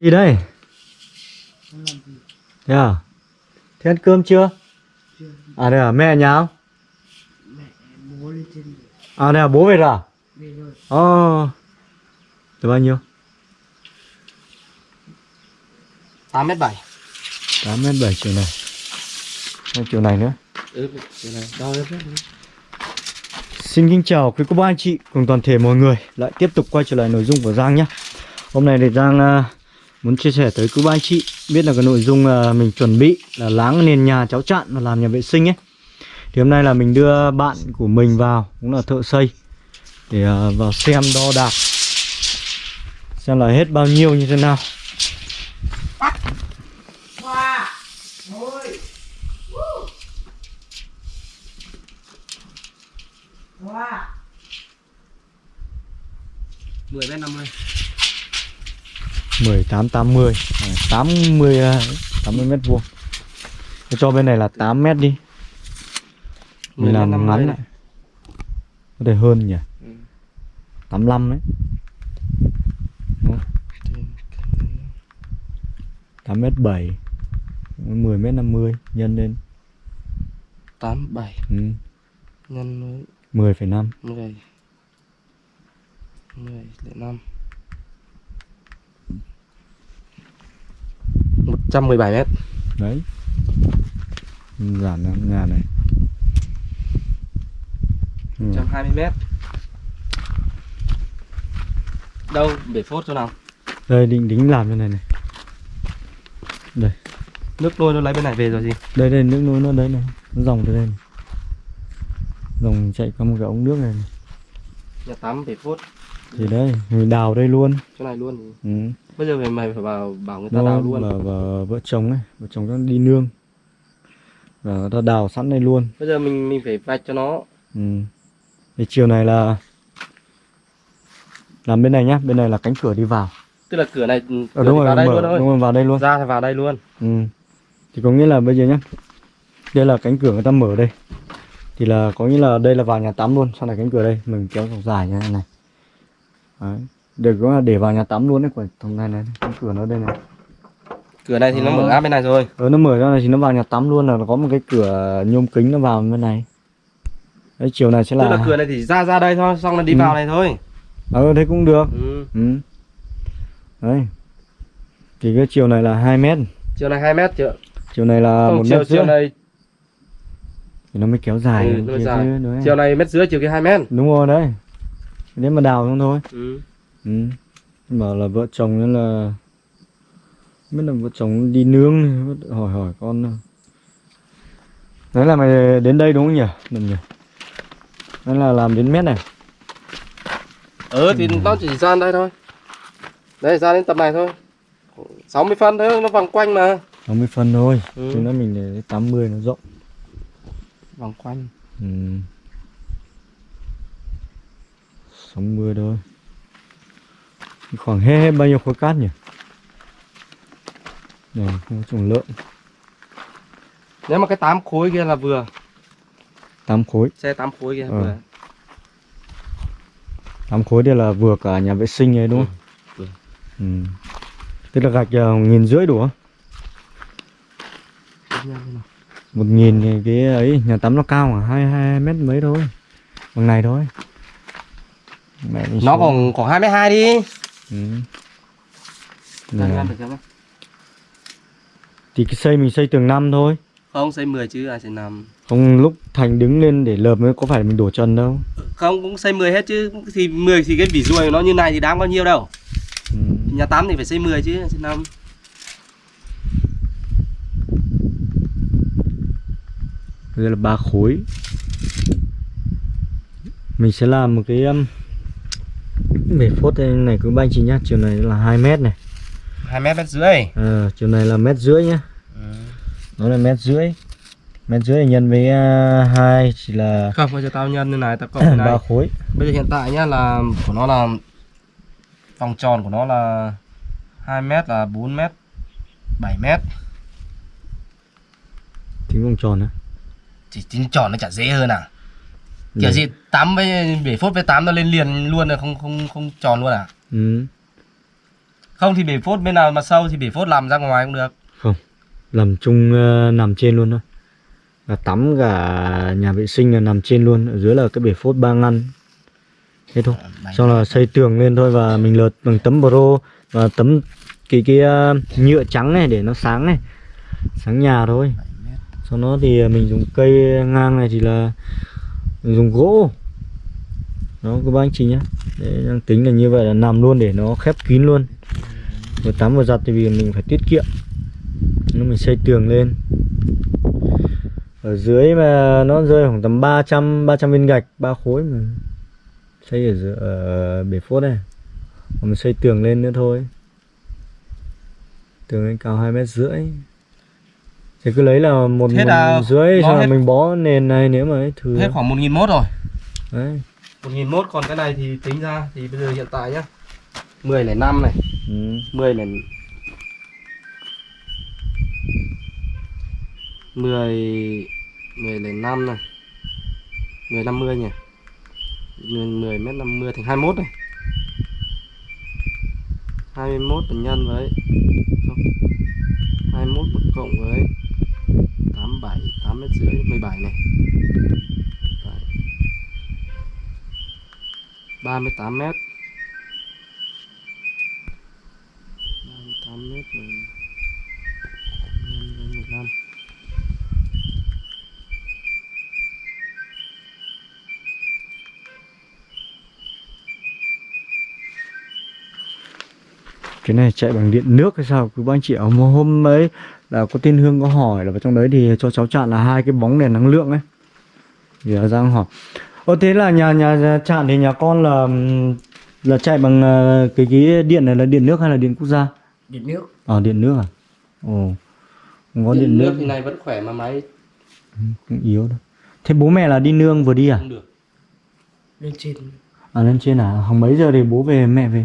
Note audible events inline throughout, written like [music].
Gì đây? Thế à? Thế ăn cơm chưa? À đây à, mẹ nhà không? bố lên trên À đây à, bố về rồi à? về rồi Ồ Được bao nhiêu? 8 mét 7 8 mét 7 chiều này Hay chiều này nữa Ừ, cái này đo hết đấy. Xin kính chào quý cô bác anh chị cùng toàn thể mọi người Lại tiếp tục quay trở lại nội dung của Giang nhé Hôm nay thì Giang à, muốn chia sẻ tới cứ bác anh chị, Biết là cái nội dung ờ, mình chuẩn bị là láng nền nhà cháu chặn và làm nhà vệ sinh ấy. Thì hôm nay là mình đưa bạn của mình vào, Cũng là thợ xây, Để ờ, vào xem đo đạc, Xem là hết bao nhiêu như thế nào. Hoa 10 mét 50 18 80 à, 80 à, 80 mét vuông. Cho bên này là 8 mét đi. Mình 10 làm mét 50 ngắn lại. Có thể hơn nhỉ? Ừ. 85 đấy. Đúng. 8 mét 7 10 mét 50 nhân lên. 8 7 ừ. nhân với 10,5 10 10 lại 5 117 mét. Đấy. Giản nhà này. Ừ. 120 mét. Đâu, bể phốt chỗ nào? Đây định đính làm cho này này. Nước nôi nó lấy bên này về rồi gì? Đây đây nước nối nó đấy này. Nó dòng từ đây này. Dòng chạy qua một cái ống nước này, này. Nhà tắm bể phốt Thì đấy Mình đào đây luôn. Chỗ này luôn. Thì ừ. Bây giờ mày, mày phải vào bảo người ta Nó đào luôn. là và vợ chồng ấy Vợ chồng nó đi nương. Và người ta đào sẵn đây luôn. Bây giờ mình mình phải vạch cho nó. Ừ. Thì chiều này là Làm bên này nhá Bên này là cánh cửa đi vào. Tức là cửa này cửa Ờ đúng rồi vào đây mở, luôn thôi. đúng rồi vào đây luôn. Ra thì vào đây luôn. Ừ. Thì có nghĩa là bây giờ nhá Đây là cánh cửa người ta mở đây. Thì là có nghĩa là đây là vào nhà tắm luôn Sau này cánh cửa đây Mình kéo dọc dài như thế này Đấy. Để có là để vào nhà tắm luôn đấy Của thằng này này Cánh cửa nó đây này. Cửa này thì nó mở áp bên này rồi. Ờ nó mở ra này thì nó vào nhà tắm luôn là nó có một cái cửa nhôm kính nó vào bên này. Đấy chiều này sẽ Tức là là cửa này thì ra ra đây thôi Xong là đi Ừ. vào này thôi. Ờ thế cũng được. Ừ. ừ. Đấy. Thì cái chiều này là 2 mét. Chiều này 2 mét chưa? Chiều này là một mét chiều này Thì nó mới kéo dài ừ, nó mới dài. Chiều này mét rưỡi chiều kia 2 mét. Đúng rồi đấy Nếu mà đào xong thôi ừ. ừ. Bảo là vợ chồng nên là Biết là vợ chồng đi nướng hỏi hỏi con. Đấy là mày đến đây đúng không nhỉ? Đúng nhỉ? Đấy là làm đến mét này Ừ thì nó chỉ ra đây thôi Đây ra đến tầm này thôi 60 phân thôi nó vòng quanh mà 60 phân thôi Ừ. Chứ nó mình để 80 nó rộng Vòng quanh ừ. 60 thôi Khoảng hết, hết bao nhiêu khối cát nhỉ? Này, không có trùng lợn Nếu mà cái 8 khối kia là vừa 8 khối Xe 8 khối kia Ờ. vừa 8 khối đây là vừa cả nhà vệ sinh ấy đúng không? Ừ, Ừ. Tức là gạch uh, nghìn rưỡi đủ không? Một nghìn thì cái ấy nhà tắm nó cao khoảng hai hai mét mấy thôi Bằng này thôi Mẹ đi Nó xuống. còn khoảng 22 đi. Ừ. Thì cái xây mình xây tường năm thôi. Không xây 10 chứ ai xây 5 Không lúc Thành đứng lên để lợp mới có phải mình đổ chân đâu. Không cũng xây 10 hết chứ. Thì 10 thì cái vỉ ruồi nó như này thì đáng bao nhiêu đâu? Ừ. Nhà tắm thì phải xây 10 chứ xây 5 Đây là ba khối. Mình sẽ làm một cái um, Bể phốt này cứ banh chị nhá Chiều này là 2 mét này. 2 mét mét rưỡi. Ờ, Chiều này là mét rưỡi nhá. Ừ. Nó là mét rưỡi. Mét rưỡi nhân với uh, 2 chỉ là Không bây giờ tao nhân như này tao cộng [laughs] ba khối. Bây giờ hiện tại nhá là của nó là vòng tròn của nó là 2 mét là 4 mét 7 mét. Tính vòng tròn á. Chỉ tính tròn nó chả dễ hơn à Kiểu Này. gì 8 với bể phốt với 8 nó lên liền luôn rồi không không không tròn luôn à? Ừ. Không thì bể phốt bên nào mà sâu thì bể phốt làm ra ngoài cũng được. Làm chung ờ, nằm trên luôn thôi. Và tắm cả nhà vệ sinh là nằm trên luôn Ở dưới là cái bể phốt ba ngăn. Thế thôi. Xong là xây tường lên thôi và mình lợt bằng tấm pro Và tấm cái cái ờ, nhựa trắng này để nó sáng này. Sáng nhà thôi. Sau đó thì mình dùng cây ngang này thì là mình dùng gỗ. Đó các bác anh chị nhé Đấy, đang tính là như vậy là nằm luôn để nó khép kín luôn. Vừa tắm vừa giặt thì vì mình phải tiết kiệm. Nó mình xây tường lên. Ở dưới mà nó rơi khoảng tầm 300 300 viên gạch ba khối mà xây ở, dưới, ở bể phốt này. Còn mình xây tường lên nữa thôi. Tường lên cao hai mét rưỡi thì cứ lấy là một, Thế một là rưỡi bó xong là hết- mình bó nền này nếu mà ấy thử Hết khoảng 1.000 mốt rồi. đấy 1.000 mốt còn cái này thì tính ra thì bây giờ hiện tại nhá. 10 này 5 này, ừ. 10 này 10 10 này 5 này. 10 50 nhỉ. 10, 10 mét 50 thành 21 này. 21 là nhân với không. 21 một cộng với 87 8 mét rưỡi 17 này. 17. 38 mét 38 mét là nhân với 15 cái này chạy bằng điện nước hay sao? Cứ anh chị ở hôm ấy là có tên hương có hỏi là vào trong đấy thì cho cháu chặn là hai cái bóng đèn năng lượng ấy. Thì là giang hỏi. Ồ thế là nhà nhà chặn thì nhà con là là chạy bằng ờ, cái cái điện này là điện nước hay là điện quốc gia? Điện nước. ờ điện nước à? Ồ không có điện, nước, thì này vẫn khỏe mà máy. Cũng yếu đâu thế bố mẹ là đi nương vừa đi à? Không được. Lên trên. à lên trên à? Khoảng mấy giờ thì bố về mẹ về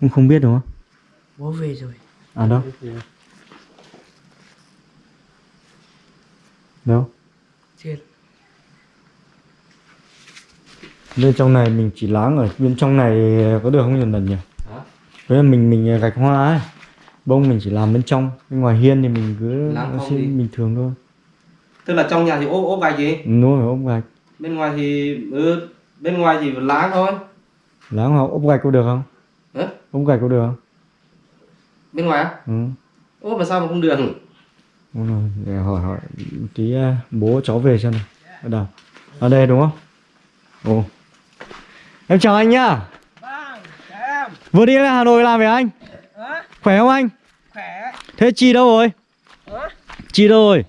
cũng không biết đúng không? Bố về rồi. à đâu? Đâu? Trên. bên trong này mình chỉ láng ở bên trong này có được không nhỉ lần nhỉ? Hả? với là mình mình gạch hoa ấy. Bông mình chỉ làm bên trong bên ngoài hiên thì mình cứ đi. bình thường thôi. Tức là trong nhà thì ốp ốp gạch gì? Nuôi phải ốp gạch. Bên ngoài thì ừ, bên ngoài chỉ láng thôi. Láng hoặc ốp gạch có được không Ốp gạch có được không bên ngoài á ừ. ốp mà sao mà không được Đúng rồi, để hỏi hỏi tí à, bố cháu về xem nào ở đâu ở đây đúng không ồ em chào anh nhá Vâng, em. vừa đi lên hà nội làm về anh Hả? khỏe không anh Khỏe. thế chị đâu rồi Hả? chị đâu rồi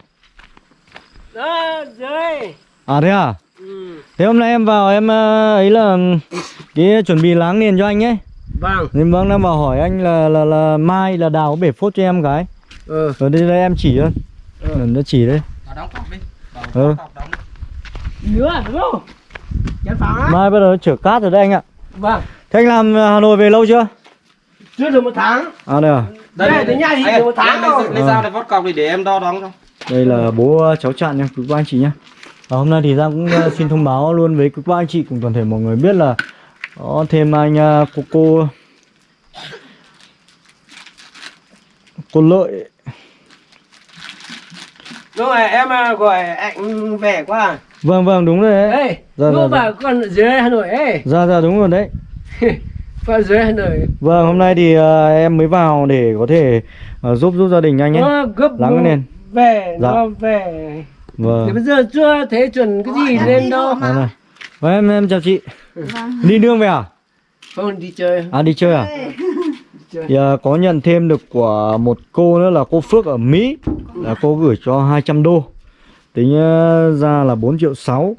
Đó, dưới. à thế à Ừ. thế hôm nay em vào em ờ, ấy là cái chuẩn bị láng nền cho anh ấy Vâng. nên vâng đang vào hỏi anh là là là mai là đào bể phốt cho em cái Ừ. ở đây đây em chỉ thôi ừ. nó chỉ đấy vào đóng cọc đi vào Ừ. cọc đóng Nữa đúng không? Phá. mai bắt đầu chở cát rồi đấy anh ạ Vâng. thế anh làm ờ, hà nội về lâu chưa Chưa được một tháng. à đây à Đây, tới nhà thì được một tháng rồi. lấy, dao để vót cọc đi để em đo đóng cho đây là bố cháu chặn nha quý cô anh chị nhé và hôm nay thì Giang cũng ờ, xin thông báo luôn với quý cô anh chị cùng toàn thể mọi người biết là có thêm anh ờ, cô cô cô lợi Đúng rồi, em à, gọi anh về qua. vâng vâng đúng rồi đấy Ê, Dạ, dạ, con ở dưới Hà Nội ấy. ra ra đúng rồi đấy [laughs] Con ở dưới Hà Nội. vâng hôm nay thì ờ, em mới vào để có thể ờ, giúp giúp gia đình anh ấy Nó gấp Lắng nền. về, Dạ. nó về. Thì vâng bây giờ chưa thấy chuẩn cái gì lên đâu. Vâng, vâng. Vâng, em em chào chị đi nương về à? Không đi chơi. à đi chơi à? Thì, ờ, có nhận thêm được của một cô nữa là cô Phước ở Mỹ. Là cô gửi cho 200 đô. Tính ờ, ra là 4 triệu 6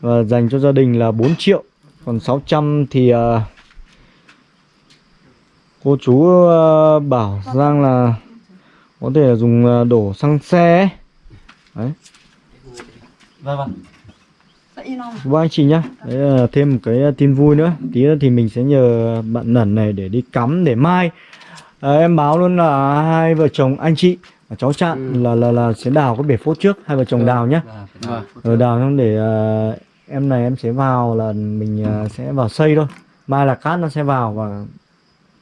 và dành cho gia đình là 4 triệu. Còn 600 thì ờ, cô chú ờ, bảo Giang là có thể là dùng đổ xăng xe ấy. đấy. Vâng vâng Vâng anh chị nhá. Đấy là thêm một cái tin vui nữa. Tí nữa thì mình sẽ nhờ bạn Nẩn này để đi cắm để mai. À, Em báo luôn là hai vợ chồng anh chị và cháu Trạng là, là là sẽ đào cái bể phốt trước Hai vợ chồng đào nhá. Vâng. Rồi đào xong để à, em này em sẽ vào là mình à, sẽ vào xây thôi. Mai là cát nó sẽ vào và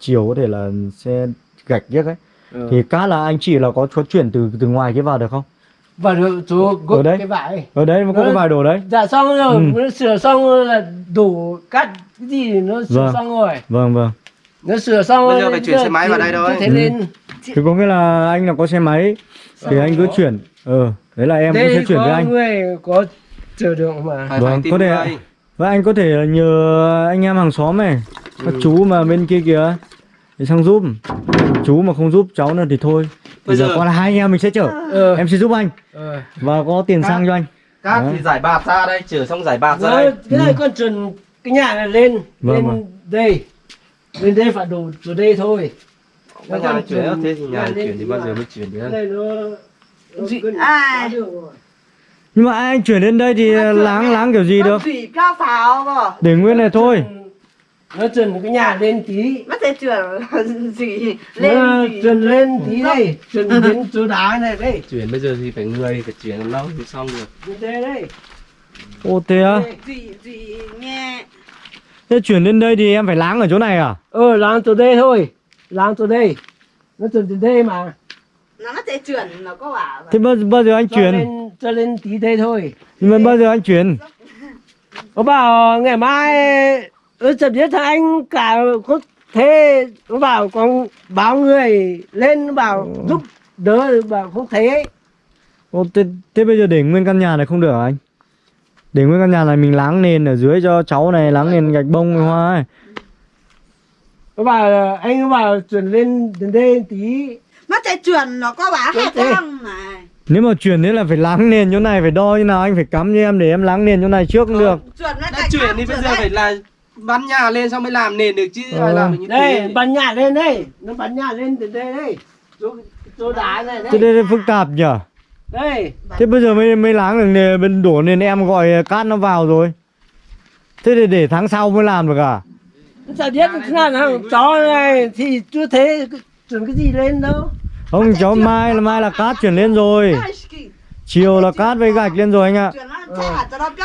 chiều có thể là sẽ gạch giếc ấy. Ừ. thì cát là anh chị là có có chuyển từ từ ngoài cái vào được không và được chú Ở gốc đấy. cái vải ở đấy nó có cái Ừ. vài đồ đấy dạ xong rồi Ừ. nó sửa xong rồi là đủ cắt cái gì nó sửa Vâng. xong rồi vâng vâng nó sửa xong Bây rồi giờ phải chuyển xe máy vào đây thôi. thế Ừ. nên thì có nghĩa là anh là có xe máy thì anh cứ chuyển ờ đấy là em cũng đây sẽ chuyển với anh người có chở đường mà phải Vâng, phải có thể và anh có thể là nhờ anh em hàng xóm này các chú mà bên kia kìa để sang giúp chú mà không giúp cháu nữa thì thôi bây giờ giờ- còn là hai anh em mình sẽ chở. Ờ. Em sẽ giúp anh. Ờ. Và có tiền sang cho anh. Cát Đấy. thì giải bạt ra đây, chở xong giải bạt ra đây. cái này con chuẩn cái nhà này lên Vâng, lên vâng. đây. Lên đây phải đủ từ đây thôi. Các nhà chuyển thế thì nhà lên chuyển thì bao giờ mới chuyển cái được? ai? nhưng mà anh chuyển đến đây thì láng láng kiểu gì được? Để nguyên này thôi nó chuẩn cái nhà lên tí. Mất thể chuyển [laughs] gì? Nó lên gì chuẩn lên tí đây chuẩn đến chỗ đá này đây. Chuyển bây giờ thì phải người, phải chuyển làm lâu thì xong được. đây đây. Ô thế á? Gì gì nghe. Thế chuyển đến đây thì em phải láng ở chỗ này à? Ờ làm từ đây thôi. Làm từ đây. Nó chuẩn từ đây mà. Nó mất thể chuyển nó có bảo thế bao, bao giờ anh cho chuyển? lên cho lên tí đây thôi. Nhưng mà bao giờ anh chuyển? [laughs] Nó bảo ngày mai ơ chợt biết thằng anh cả có thế nó bảo con báo người lên nó bảo giúp đỡ bảo không thấy ấy. ô thế, thế bây giờ để nguyên căn nhà này không được hả anh? Để nguyên căn nhà này mình láng nền ở dưới cho cháu này láng nền gạch bông với hoa ấy. Nó bảo anh nó bảo chuyển lên đến đây tí. Mất thể chuyển nó có hai thế. con này nếu mà chuyển thế là phải láng nền chỗ này phải đo như nào anh phải cắm cho em để em láng nền chỗ này trước cũng được. Chuyển nó Đã chuyển thì bây giờ phải là bán nhà lên xong mới làm nền được chứ Ờ. ai làm được như đây thế. bắn nhà lên đây. Nó bắn nhà lên từ đây đây. Chỗ chỗ đá này thế đây. đây phức tạp nhỉ? Đây. Thế bây giờ mới mới láng được nền bên đổ nền em gọi cát nó vào rồi. Thế thì để tháng sau mới làm được à? Chợt biết thằng thằng chó này thì chưa thấy chuyển cái gì lên đâu. Không cháu mai là mai là cát chuyển lên rồi chiều là cát với gạch lên rồi anh ạ.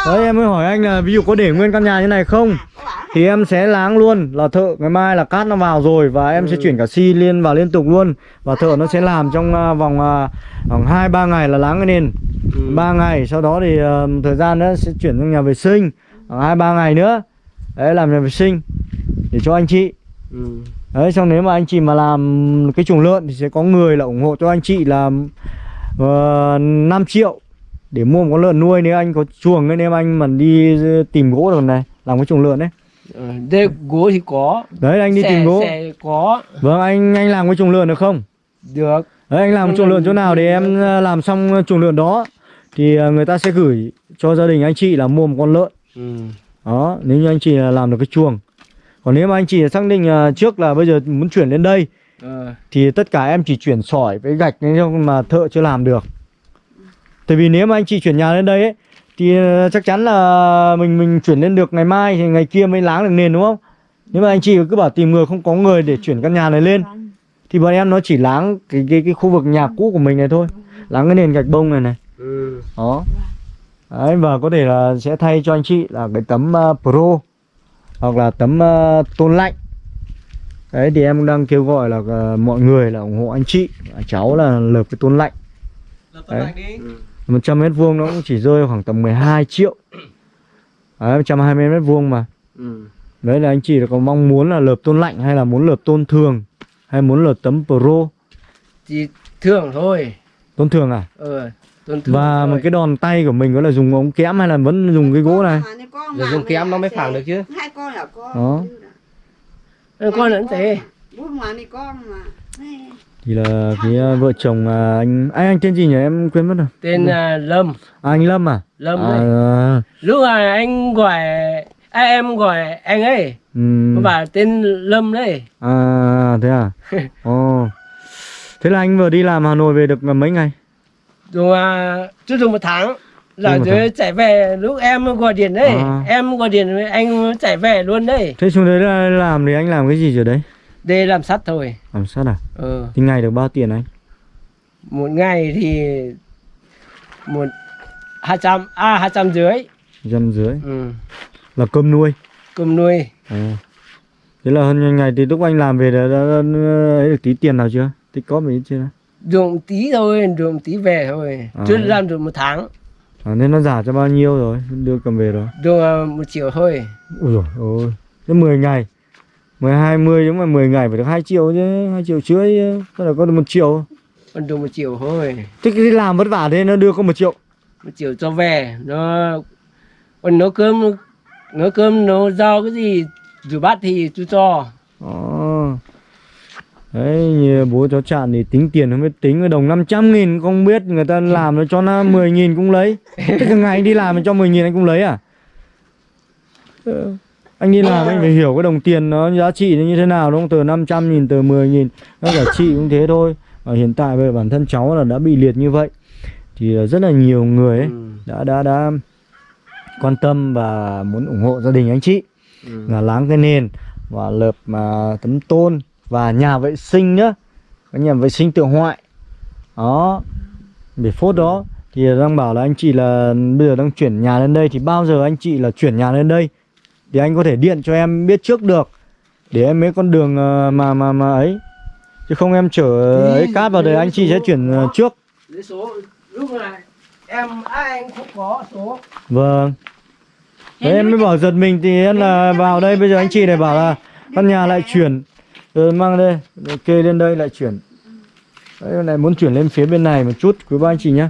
Cho đấy em mới hỏi anh là ví dụ có để nguyên căn nhà như này không? Thì em sẽ láng luôn là thợ ngày mai là cát nó vào rồi và em sẽ chuyển cả xi liên vào liên tục luôn. Và thợ nó sẽ làm trong à, vòng à, khoảng hai ba ngày là láng cái nền. Ừ. ba ngày sau đó thì ờ, một thời gian nữa sẽ chuyển sang nhà vệ sinh. Khoảng hai ba ngày nữa. Đấy làm nhà vệ sinh để cho anh chị. Ừ. đấy xong nếu mà anh chị mà làm cái chuồng lợn thì sẽ có người là ủng hộ cho anh chị là uh, 5 triệu để mua một con lợn nuôi nếu anh có chuồng ấy nếu anh mà đi tìm gỗ được này làm cái chuồng lợn đấy ờ, đây gỗ thì có. Đấy anh đi Xe- tìm gỗ. xe có. Vâng anh anh làm cái chuồng lợn được không? Được. Đấy anh làm Chuồng lợn chỗ nào để em ờ, làm xong chuồng lợn đó thì ờ, người ta sẽ gửi cho gia đình anh chị là mua một con lợn. Ừ. đó nếu như anh chị là làm được cái chuồng. Còn nếu mà anh chị xác định ờ, trước là bây giờ muốn chuyển lên đây ờ. Thì tất cả em chỉ chuyển sỏi với gạch nên không mà thợ chưa làm được. Tại vì nếu mà anh chị chuyển nhà lên đây ấy thì ờ, chắc chắn là mình mình chuyển lên được ngày mai thì ngày kia mới láng được nền đúng không? Nếu mà anh chị cứ bảo tìm người không có người để chuyển căn nhà này lên thì bọn em nó chỉ láng cái cái cái khu vực nhà cũ của mình này thôi. Láng cái nền gạch bông này này. Ừ. đó. Đấy và có thể là sẽ thay cho anh chị là cái tấm uh, pro hoặc là tấm uh, tôn lạnh đấy thì em đang kêu gọi là uh, mọi người là ủng hộ anh chị và cháu là lợp cái tôn lạnh. Ừ. 100 mét vuông nó cũng chỉ rơi khoảng tầm 12 triệu đấy 120 mét vuông mà Ừ. đấy là anh chị có mong muốn là lợp tôn lạnh hay là muốn lợp tôn thường hay muốn lợp tấm pro chỉ thường thôi tôn thường à ờ thường và thôi. một cái đòn tay của mình có là dùng ống kẽm hay là vẫn dùng cái gỗ này dùng kém nó mới phẳng được chứ. Hai con là con Đó. Ờ, con lẫn thế. Bút mà đi con mà. Thì là cái uh, vợ chồng à, anh anh anh tên gì nhỉ? Em quên mất rồi. Tên à, lâm. À, anh Lâm à? Lâm à, đấy à, lúc mà anh gọi à, em gọi anh ấy. Nó bảo tên lâm đấy. À thế à? [laughs] Ồ. Thế là anh vừa đi làm Hà Nội về được mấy ngày? Dùng à, chưa dùng một tháng là rồi chạy về lúc em gọi điện đấy À. em gọi điện với anh chạy về luôn đấy thế xuống đấy là làm thì anh làm cái gì rồi đấy để làm sắt thôi làm sát à ờ thì ngày được bao tiền anh một ngày thì một hai trăm à hai trăm dưới dăm dưới ừ. là cơm nuôi cơm nuôi à. Thế là hơn ngày thì lúc anh làm về đã, đã, đã, ấy được tí tiền nào chưa? Tích có mấy chưa? dùng tí thôi dùng tí về thôi À. chưa làm được một tháng À, nên nó giả cho bao nhiêu rồi? Đưa cầm về rồi. dùng ờ, một triệu thôi Ui dồi ôi. Thế 10 ngày. 10 20 nhưng mà 10 ngày phải được 2 triệu chứ, 2 triệu rưỡi. Sao là có được 1 triệu? còn dùng một triệu thôi Thế cái làm vất vả thế nó đưa có 1 triệu. một triệu cho về nó còn nấu cơm nấu cơm nấu rau cái gì rửa bát thì tôi cho Ồ. Đấy, như bố cháu chạn thì tính tiền không biết tính cái đồng 500 nghìn không biết người ta làm nó cho nó 10 nghìn cũng lấy. Thế cả ngày anh đi làm mà cho 10 nghìn anh cũng lấy à? Ờ, Anh đi làm anh phải hiểu cái đồng tiền nó giá trị nó như thế nào đúng không? Từ 500 nghìn, từ 10 nghìn, nó cả chị cũng thế thôi. Và hiện tại giờ bản thân cháu là đã bị liệt như vậy. Thì rất là nhiều người ấy Ừ. đã đã đã quan tâm và muốn ủng hộ gia đình anh chị Ừ. là láng cái nền và lợp mà tấm tôn và nhà vệ sinh nhá cái nhà vệ sinh tự hoại đó. Để phốt đó thì đang bảo là anh chị là bây giờ đang chuyển nhà lên đây thì bao giờ anh chị là chuyển nhà lên đây? Thì anh có thể điện cho em biết trước được để em mấy con đường ờ, mà mà mà ấy. Chứ không em chở ấy cát vào đây anh chị sẽ chuyển ờ, trước. Lấy số. Lúc này em ai anh không có số. Vâng. Đấy em mới bảo giật mình thì em là vào đây bây giờ anh chị này bảo là căn nhà lại chuyển rồi mang đây. Rồi kê lên đây lại chuyển. Đấy này muốn chuyển lên phía bên này một chút quý ba anh chị nhá.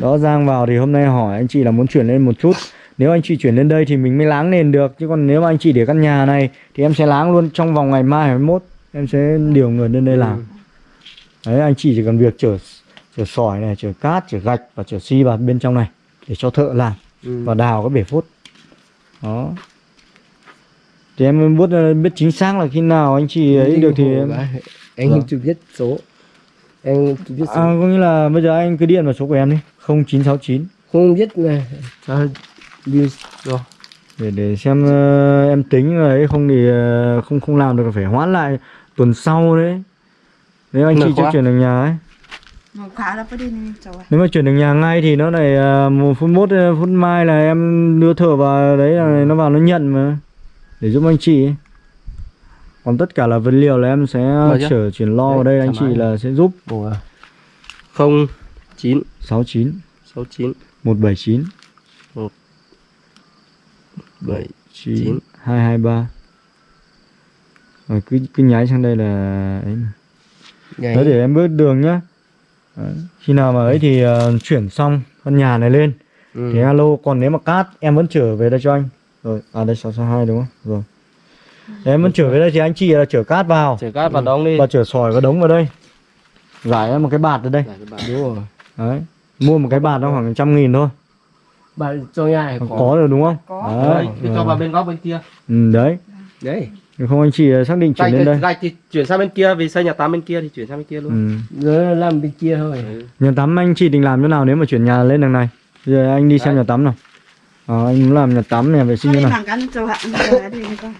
Đó Giang vào thì hôm nay hỏi anh chị là muốn chuyển lên một chút. Nếu anh chị chuyển lên đây thì mình mới láng nền được. Chứ còn nếu mà anh chị để căn nhà này thì em sẽ láng luôn trong vòng ngày mai 21 em sẽ điều người lên đây làm. Đấy anh chị chỉ cần việc chở chở sỏi này chở cát chở gạch và chở xi vào bên trong này để cho thợ làm ừ. và đào cái bể phốt. Đó thì em biết biết chính xác là khi nào anh chị ấy được thì em anh Vâng. chưa biết số. Anh chưa biết à, số. có nghĩa là bây giờ anh cứ điện vào số của em đi 0969 không biết này rồi? Để để xem ờ, em tính rồi ấy không thì ờ, không không làm được phải hoãn lại tuần sau đấy. Nếu anh chị chưa chuyển được nhà ấy. Nếu mà chuyển được nhà ngay thì nó lại ờ, một phút mốt ờ, phút mai là em đưa thợ vào đấy là nó vào nó nhận mà để giúp anh chị ấy. còn tất cả là vật liệu là em sẽ chở chuyển lo vào đây anh chị là sẽ giúp. Không chín. 69 sáu chín. 179 bảy 9 Chín. 223 rồi cứ cứ nháy sang đây là ấy Đấy để em bước đường nhá. Đấy. Khi nào mà ấy thì ờ, chuyển xong căn nhà này lên. Ừ. Thì alo Còn nếu mà cát em vẫn trở về đây cho anh Rồi à đây 662 đúng không? Rồi. Em vẫn trở về đây thì anh chị là chở cát vào. Chở cát vào đóng đi. Và chở sỏi và đống vào đây. Giải em một cái bạt ở đây. Đúng rồi. Đấy. Mua một cái bạt nó khoảng trăm nghìn thôi. Bạn cho nhà này Có, có, được đúng không? Có. Đấy, Đấy, cho vào bên góc bên kia. Ừ, đấy. Đấy. Không anh chị ờ, xác định chuyển gạch, lên đây. gạch thì chuyển sang bên kia vì xây nhà tắm bên kia thì chuyển sang bên kia luôn. Ừ. rồi làm bên kia thôi. Nhà tắm anh chị định làm chỗ nào nếu mà chuyển nhà lên đằng này? Giờ anh đi xem Đấy. nhà tắm nào Ờ, anh muốn làm nhà tắm nhà vệ sinh như con.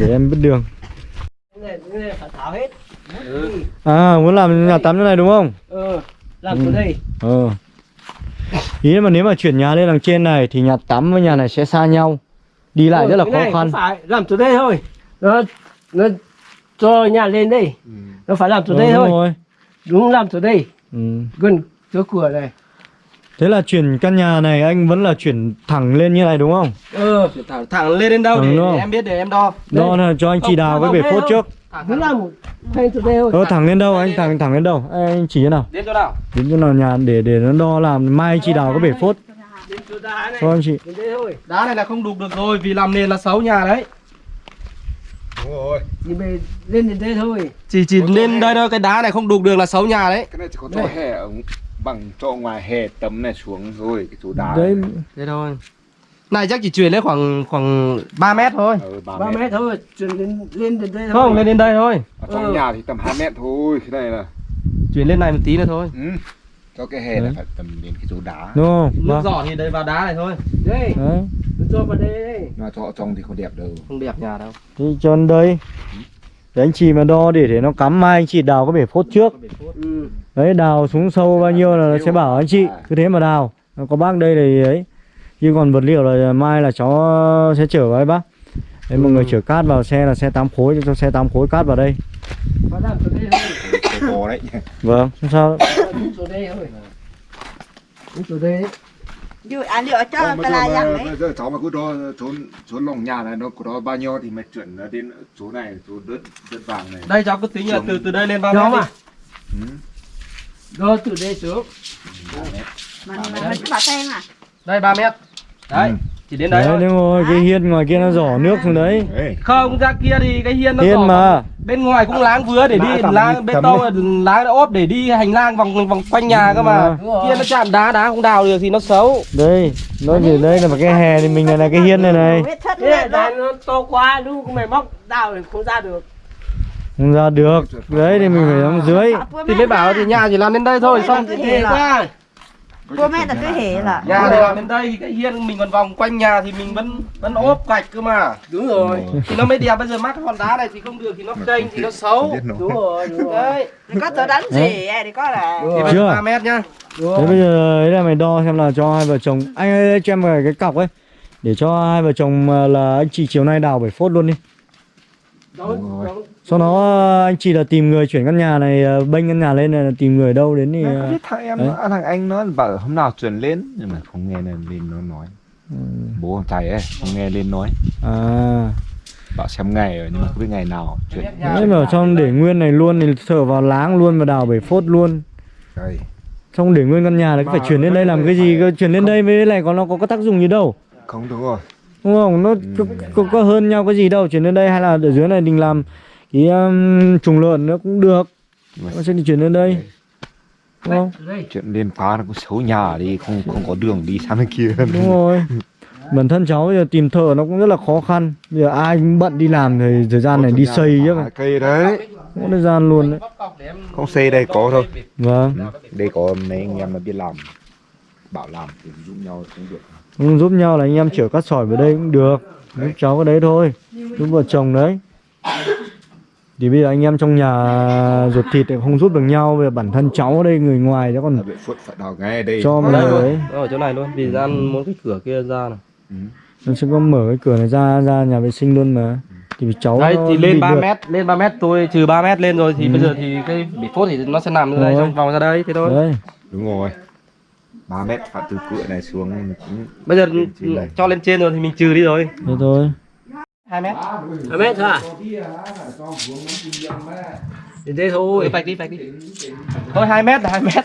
để em biết đường. Ừ. à muốn làm nhà tắm chỗ này đúng không? Ờ làm Ừ. từ đây ờ. Ý là mà nếu mà chuyển nhà lên đằng trên này thì nhà tắm với nhà này sẽ xa nhau. Đi lại Ờ, rất là khó khăn. phải làm từ đây thôi. Nó nó cho nhà lên đây. Ừ. nó phải làm từ Ờ, đây đúng thôi. rồi. đúng làm từ đây. Ừ. gần chỗ cửa này thế là chuyển căn nhà này anh vẫn là chuyển thẳng lên như này đúng không? Ờ Chuyển thẳng, thẳng lên đến đâu Thẳng để, để em biết để em đo. Đây. đó là cho anh chị Không, đào cái bể phốt trước. Thẳng, thẳng. thôi. Ờ thẳng lên đâu anh thẳng thẳng lên đâu? Anh chỉ thế nào. Đến chỗ nào? Đến chỗ nào nhà để để nó đo làm mai chị đào cái bể phốt. Đến chỗ đá này. Cho anh chị. Đến đây thôi. Đá này là không đục được rồi vì làm nền là xấu nhà đấy. Đúng rồi, thì về lên đến đây thôi. Chỉ chỉ lên đây thôi cái đá này không đục được là xấu nhà đấy. Cái này chỉ có chỗ hè ở bằng chỗ ngoài hè tấm này xuống rồi cái chỗ đá đấy này. thế thôi. Này chắc chỉ chuyển lên khoảng khoảng 3 mét thôi. Ừ, 3 ba mét. mét thôi chuyển lên lên đến đây thôi. không lên đến đây thôi. Ở trong Ừ. nhà thì tầm 2 mét thôi, cái này là. Chuyển lên này một tí nữa thôi. Ừ. Cho cái hè Đấy. là phải tầm đến cái chỗ đá. Đúng không? Nước Vâng. giỏ thì đây vào đá này thôi. Đây. Đấy. Cho vào đây. Đây Mà cho trong thì không đẹp đâu. Không đẹp nhà đâu. Thì cho đây để anh chị mà đo để để nó cắm mai anh chị đào cái bể phốt trước ừ. đấy đào xuống sâu bao nhiêu là nó sẽ bảo anh chị cứ thế mà đào Nó có bác đây thì ấy chứ còn vật liệu là mai là cháu sẽ chở với bác Đấy mọi người chở cát vào xe là xe 8 khối cho xe 8 khối cát vào đây Có làm chỗ đây thôi. Cổ đấy Vâng không sao chỗ đây thôi. Đúng chỗ đây. Dù ăn liệu cho cái là giờ, đấy bây giờ cháu mà cứ đo số số lòng nhà này nó có đó bao nhiêu thì mày chuyển nó đến số này số đất đất vàng này đây cháu cứ tính là từ từ đây lên 3 Đó mét đi mà. ừ. Đó từ đây xuống. mà mà mình cứ bảo tên à đây 3 mét đấy Ừ. chỉ đến đấy Đấy thôi. đúng rồi cái hiên ngoài kia nó giỏ nước xuống đấy. Không ra kia thì cái hiên nó Hiên mà. bên ngoài cũng láng vứa để Đã đi láng bê tông láng ốp để đi hành lang vòng vòng quanh nhà cơ mà. kia nó chạm đá đá không đào được thì nó xấu. Đây nó chỉ đây là một cái hè thì mình này là cái hiên này này. Thế này nó to quá, lúc mày móc đào thì không ra được. không ra được. Đấy thì mình phải đóng dưới. Thì mới bảo thì nhà chỉ làm đến đây thôi xong Cái thì gì là- cô mẹ là cứ hề là nhà thì làm đến đây thì cái hiên mình còn vòng quanh nhà thì mình vẫn vẫn ốp gạch cơ mà Đúng rồi. thì nó mới đẹp bây giờ mắc cái hòn đá này thì không được thì nó kênh thì nó xấu. Đúng rồi, đúng rồi. có tớ đánh gì thì có là Chưa? 3 mét nhá Đúng Thế bây giờ ấy là mày đo xem là cho hai vợ chồng Anh ơi cho em cái, cái cọc ấy Để cho hai vợ chồng là anh chị chiều nay đào 7 phốt luôn đi Đúng rồi. đó. Sau đó anh chị là tìm người chuyển căn nhà này ờ, Bênh căn nhà lên này là tìm người đâu đến thì Mày ờ, không biết thằng em nó, thằng anh nó bảo hôm nào chuyển lên nhưng mà không nghe lên lên nó nói. Ừ, bố thằng thầy ấy không nghe lên nói. À. Bảo xem ngày rồi nhưng mà không biết ngày nào chuyển. Đấy mà trong để nguyên này luôn thì thở vào láng luôn và đào 7 phốt luôn. Đây. Xong để nguyên căn nhà là phải chuyển lên đây làm cái gì Chuyển lên đây với lại còn nó có, có tác dụng gì đâu? Không đúng rồi Đúng không? Nó có, có, có hơn nhau cái gì đâu Chuyển lên đây hay là ở dưới này mình làm Cái um, trùng lợn nó cũng được. Nó sẽ đi chuyển lên đây. Đúng không? Đây. chuyện lên phá nó cũng xấu nhà đi không không có đường đi sang bên kia. Đúng rồi. Bản thân cháu bây giờ tìm thợ nó cũng rất là khó khăn. Bây giờ ai cũng bận đi làm thì thời gian này đi xây chứ. À, cây đấy. Có thời gian luôn đấy. Không xây đây có thôi. Vâng. Ừ, đây có mấy anh em mà biết làm bảo làm thì giúp nhau cũng được giúp nhau là anh em chở cát sỏi vào đây cũng được. Giúp cháu cái đấy thôi. Giúp vợ chồng đấy. Thì bây giờ anh em trong nhà ruột thịt thì không giúp được nhau. Bây giờ bản thân cháu ở đây người ngoài chứ còn là bị phút phải đào ngay đây cho mà đây luôn đấy. ở chỗ này luôn vì gian muốn cái cửa kia ra này. Ừ. Nó sẽ có mở cái cửa này ra ra nhà vệ sinh luôn mà. Thì cháu đấy thì lên 3 được. mét lên 3 mét tôi trừ 3 mét lên rồi thì Ừ. bây giờ thì cái bị phốt thì nó sẽ nằm ở đây xong vòng ra đây thế thôi. Đấy đúng rồi 3 mét phải từ cửa này xuống bây giờ cho lên trên rồi thì mình trừ đi rồi. Thế thôi 2 mét. Hai mét thôi à? Đến đây thôi. vạch đi vạch đi. Thôi 2 mét là 2 mét.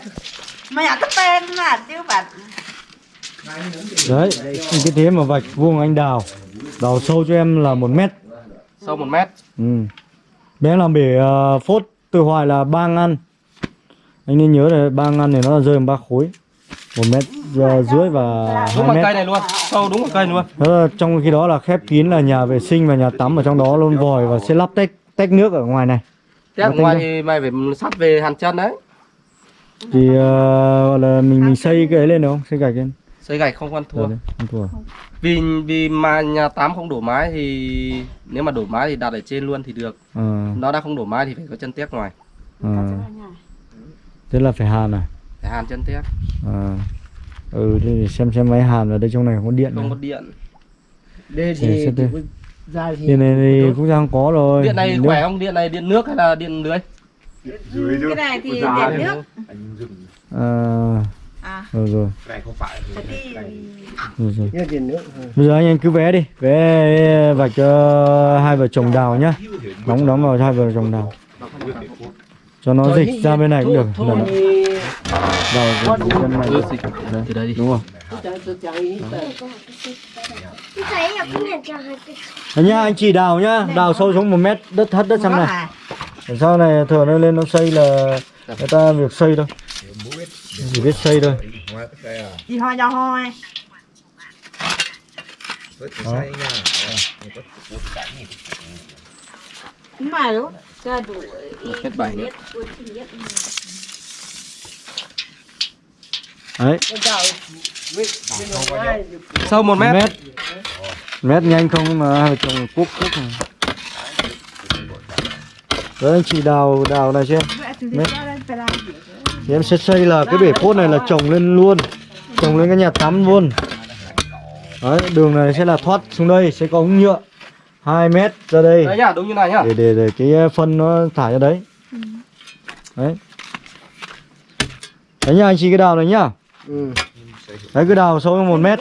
Mà nhà cái tên là tiêu bản Đấy cái thế mà vạch vuông anh đào. Đào sâu cho em là một mét. Sâu 1 mét. Ừ. Bé làm bể ờ, phốt từ hoài là ba ngăn. Anh nên nhớ là ba ngăn này nó là rơi bằng ba khối một mét ờ, rưỡi và đúng hai bằng mét. cây này luôn sâu đúng bằng cây luôn. Là trong khi đó là khép kín là nhà vệ sinh và nhà tắm ở trong đó luôn vòi và sẽ lắp tách tách nước ở ngoài này. Nó ngoài thì mày phải sắt về hàn chân đấy. Thì ờ, gọi là mình mình xây cái ấy lên được không? Xây gạch lên. Xây gạch không ăn thua. Đấy, không thua. Vì vì mà nhà tám không đổ mái thì nếu mà đổ mái thì đặt ở trên luôn thì được. Ờ, nó đã không đổ mái thì phải có chân tiếc ngoài. Ờ. thế là phải hàn à phải hàn chân tiếc Ờ. ừ để xem xem máy hàn ở đây trong này không có điện không này. có điện. Đây thì có ra thì điện này thì cũng đang có rồi. Điện này Nước- khỏe không? Điện này điện nước hay là điện lưới? Dưới chứ. cái này thì điện nước. à, à. rồi rồi. Cái này không phải thì rồi rồi. Điện nước. bây giờ anh anh cứ vé đi. Vé vạch cho hai vợ chồng đào nhá. đóng đóng vào hai vợ chồng đào cho nó Thôi, dịch ra bên này cũng được. thôi, Lần đào dịch bên này ừ, dịch. Từ đây đi. đúng không? Đấy nhá anh chỉ đào nhá. Đào sâu xuống một mét đất thất đất xăm này. à? Để sau này thừa nó lên nó xây là người ta việc xây thôi. Chỉ biết xây thôi. Gì ho do ho mà ra đủ hết bảy nữa. đấy. Sâu một mét. Mét. Mét nhanh không mà hai chồng cuốc cuốc này. đấy anh chị đào đào này xem. Mét. thì em sẽ xây là cái bể phốt này là trồng lên luôn. Trồng lên cái nhà tắm luôn. Đấy đường này sẽ là thoát xuống đây sẽ có ống nhựa 2 mét ra đây Đấy nhá, đúng như này nhá. để để để cái phân nó thải ra đấy đấy đấy nhá anh chị cái đào này nhá ừ. đấy cứ đào sâu một mét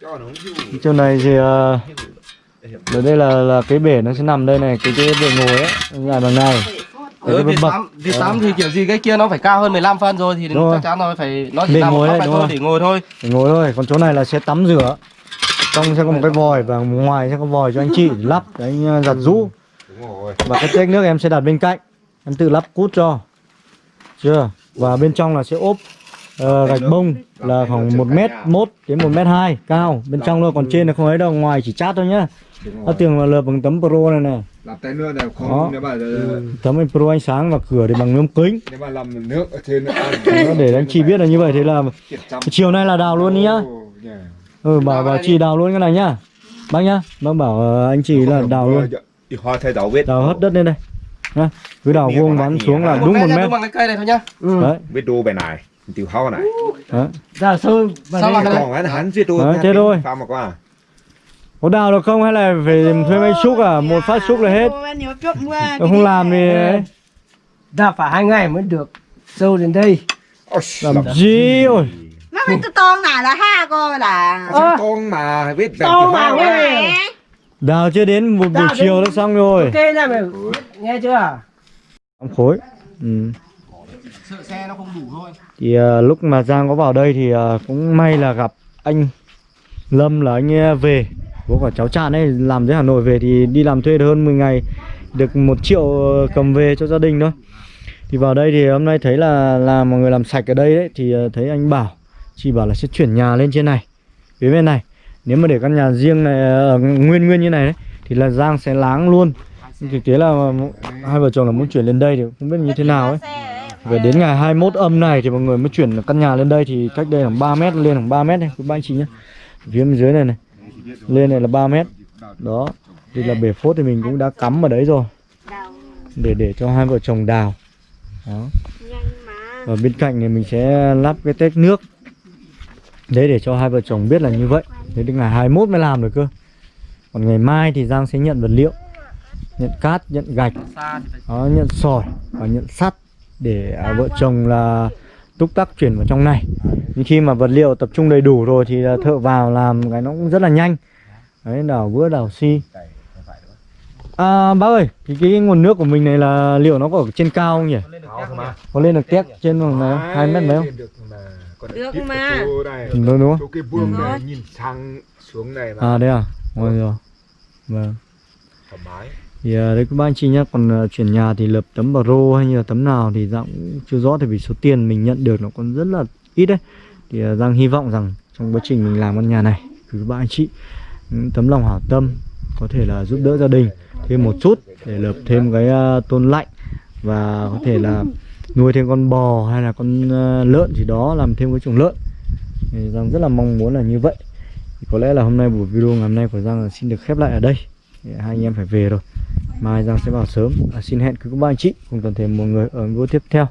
nó chỗ này thì uh, ở đây là là cái bể nó sẽ nằm đây này cái cái bể ngồi ấy dài bằng này Ừ, Việt bậc- Tám, Việt Tám thì kiểu gì cái kia nó phải cao hơn 15 phân rồi thì Đúng rồi. chắc chắn rồi phải nó chỉ nằm ngồi đấy, đúng thôi rồi. để ngồi thôi. để ngồi thôi còn chỗ này là sẽ tắm rửa trong sẽ có một cái vòi và ngoài sẽ có vòi cho anh chị lắp để anh uh, giặt rũ và cái tét nước em sẽ đặt bên cạnh em tự lắp cút cho. Chưa? Và bên trong là sẽ ốp ờ, gạch bông là khoảng một mét mốt đến một mét hai cao. Bên trong thôi còn trên là không ấy đâu ngoài chỉ chát thôi nhá. Nó tường là lợp bằng tấm pro này này làm tay nữa này Đó. không nếu mà tấm anh pro ánh sáng và cửa thì bằng nhôm kính. nếu mà làm nước ở trên để anh chị biết là như vậy thế là chiều nay là đào luôn đi nhá. Ừ bảo bảo chị đào luôn cái này nhá. Bác nhá bác bảo ờ, anh chị là đào luôn. thì hoa thay đào vết. Đào hất đất lên đây. Nhá cứ đào vuông vắn xuống là đúng một mét. cây này thôi nhá. Ừ. đấy vết đu bài này tiểu hoa này. Sâu vào Sao mà còn hắn hắn giết đu Đấy, thế thôi. pha mà qua. Có đào được không hay là phải thuê máy xúc à? một phát xúc là hết. không làm thì đào phải hai ngày mới được. Sâu đến đây. Làm gì? ôi Nó tôi con nào là ha cô là. Ơ. con mà vết To mà nghe Mẹ. đào chưa đến một buổi Đào đến- chiều đã xong rồi ok này mày nghe chưa Năm khối ừ. Sợ xe nó không đủ thôi. thì à, lúc mà Giang có vào đây thì à, cũng may là gặp anh Lâm là anh ấy về bố của cháu Trạn ấy làm dưới Hà Nội về thì đi làm thuê được hơn 10 ngày được một triệu ờ, cầm về cho gia đình thôi thì vào đây thì hôm nay thấy là là mọi người làm sạch ở đây đấy thì ờ, thấy anh bảo chị bảo là sẽ chuyển nhà lên trên này. Phía bên này nếu mà để căn nhà riêng này ờ, nguyên nguyên như này đấy thì là Giang sẽ láng luôn. Thực tế là hai vợ chồng là muốn chuyển lên đây thì không biết như thế nào ấy. Về đến ngày 21 âm này thì mọi người mới chuyển căn nhà lên đây thì cách đây khoảng 3 mét lên khoảng 3 mét này. Quý ba anh chị nhé phía bên dưới này này lên này là 3 mét. Đó thì là bể phốt thì mình cũng đã cắm ở đấy rồi. Để để cho hai vợ chồng đào. Đó. Và bên cạnh này mình sẽ lắp cái tét nước đấy để cho hai vợ chồng biết là như vậy. Đến đến ngày 21 mới làm được cơ. Còn ngày mai thì Giang sẽ nhận vật liệu nhận cát nhận gạch đó, nhận sỏi và nhận sắt để à, vợ chồng là túc tắc chuyển vào trong này. Nhưng khi mà vật liệu tập trung đầy đủ rồi thì thợ vào làm cái nó cũng rất là nhanh. Đấy đào vữa đào xi à bác ơi thì cái nguồn nước của mình này là liệu nó có ở trên cao không nhỉ? Có lên được tét trên này không? hai mét mấy không Được mà. Ừ, đúng đúng không chỗ cái buông này nhìn sang xuống này là à đấy à? Rồi rồi. Vâng. Thoải mái. Thì à, đấy các bác anh chị nhá còn à, chuyển nhà thì lập tấm pro hay như là tấm nào thì Giang cũng chưa rõ tại vì số tiền mình nhận được nó còn rất là ít đấy. Thì à, Giang hy vọng rằng trong quá trình mình làm căn nhà này thì các bác anh chị những tấm lòng hảo tâm có thể là giúp đỡ gia đình thêm một chút để lập thêm cái tôn lạnh và có thể là nuôi thêm con bò hay là con ờ, lợn gì đó làm thêm cái chuồng lợn. Thì Giang rất là mong muốn là như vậy. Thì có lẽ là hôm nay buổi video ngày hôm nay của Giang là xin được khép lại ở đây. Thì hai anh em phải về rồi. Mai Giang sẽ vào sớm. À, xin hẹn quý cô ba anh chị cùng toàn thể mọi người ở video tiếp theo.